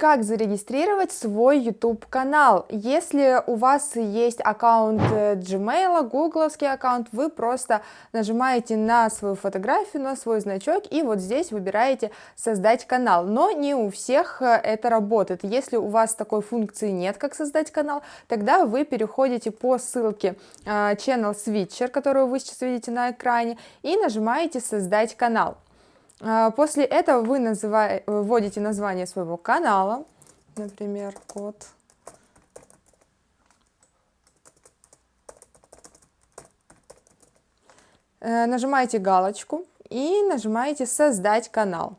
Как зарегистрировать свой YouTube канал? Если у вас есть аккаунт э, Gmail, гугловский аккаунт, вы просто нажимаете на свою фотографию, на свой значок и вот здесь выбираете создать канал. Но не у всех э, это работает. Если у вас такой функции нет, как создать канал, тогда вы переходите по ссылке э, Channel Switcher, которую вы сейчас видите на экране, и нажимаете создать канал. А, после этого вы называете, вводите название своего канала, например, код. Э, нажимаете галочку и нажимаете «Создать канал».